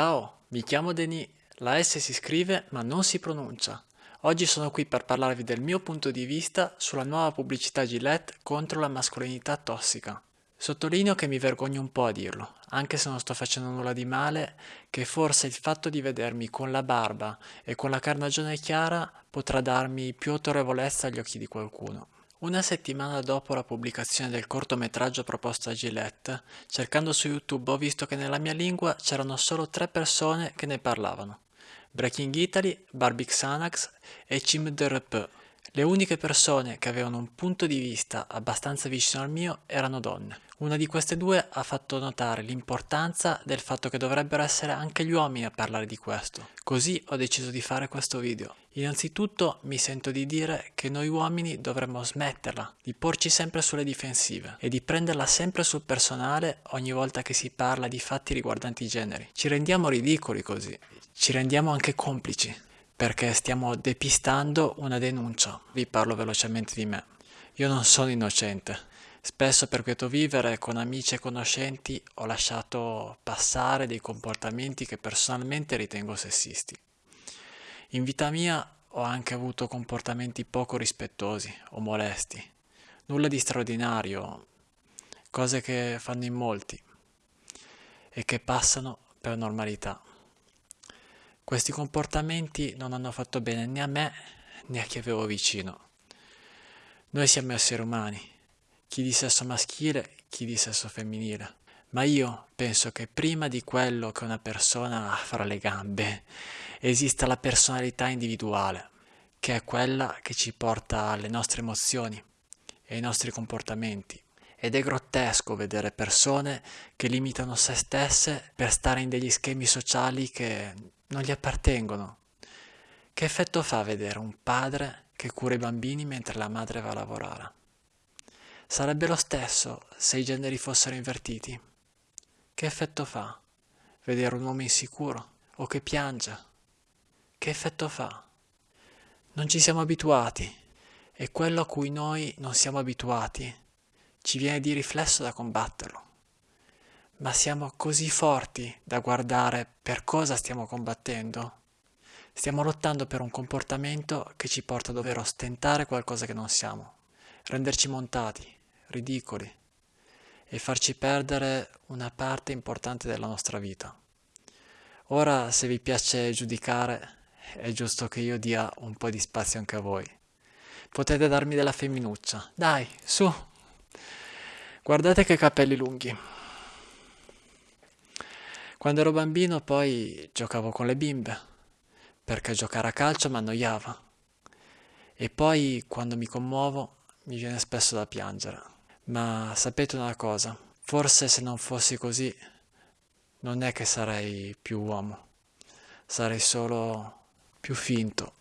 Ciao, mi chiamo Denis. La S si scrive ma non si pronuncia. Oggi sono qui per parlarvi del mio punto di vista sulla nuova pubblicità Gillette contro la mascolinità tossica. Sottolineo che mi vergogno un po' a dirlo, anche se non sto facendo nulla di male, che forse il fatto di vedermi con la barba e con la carnagione chiara potrà darmi più autorevolezza agli occhi di qualcuno. Una settimana dopo la pubblicazione del cortometraggio proposto a Gillette, cercando su YouTube ho visto che nella mia lingua c'erano solo tre persone che ne parlavano. Breaking Italy, Barbie Xanax e Cim DRP. Le uniche persone che avevano un punto di vista abbastanza vicino al mio erano donne. Una di queste due ha fatto notare l'importanza del fatto che dovrebbero essere anche gli uomini a parlare di questo. Così ho deciso di fare questo video. Innanzitutto mi sento di dire che noi uomini dovremmo smetterla di porci sempre sulle difensive e di prenderla sempre sul personale ogni volta che si parla di fatti riguardanti i generi. Ci rendiamo ridicoli così, ci rendiamo anche complici perché stiamo depistando una denuncia. Vi parlo velocemente di me. Io non sono innocente. Spesso per quieto vivere con amici e conoscenti ho lasciato passare dei comportamenti che personalmente ritengo sessisti. In vita mia ho anche avuto comportamenti poco rispettosi o molesti. Nulla di straordinario, cose che fanno in molti e che passano per normalità. Questi comportamenti non hanno fatto bene né a me né a chi avevo vicino. Noi siamo esseri umani, chi di sesso maschile, chi di sesso femminile. Ma io penso che prima di quello che una persona ha fra le gambe esista la personalità individuale, che è quella che ci porta alle nostre emozioni e ai nostri comportamenti. Ed è grottesco vedere persone che limitano se stesse per stare in degli schemi sociali che non gli appartengono. Che effetto fa vedere un padre che cura i bambini mentre la madre va a lavorare? Sarebbe lo stesso se i generi fossero invertiti. Che effetto fa vedere un uomo insicuro o che piange? Che effetto fa? Non ci siamo abituati e quello a cui noi non siamo abituati ci viene di riflesso da combatterlo ma siamo così forti da guardare per cosa stiamo combattendo? Stiamo lottando per un comportamento che ci porta a dover ostentare qualcosa che non siamo, renderci montati, ridicoli e farci perdere una parte importante della nostra vita. Ora, se vi piace giudicare, è giusto che io dia un po' di spazio anche a voi. Potete darmi della femminuccia. Dai, su! Guardate che capelli lunghi. Quando ero bambino poi giocavo con le bimbe, perché giocare a calcio mi annoiava. E poi quando mi commuovo mi viene spesso da piangere. Ma sapete una cosa, forse se non fossi così non è che sarei più uomo, sarei solo più finto.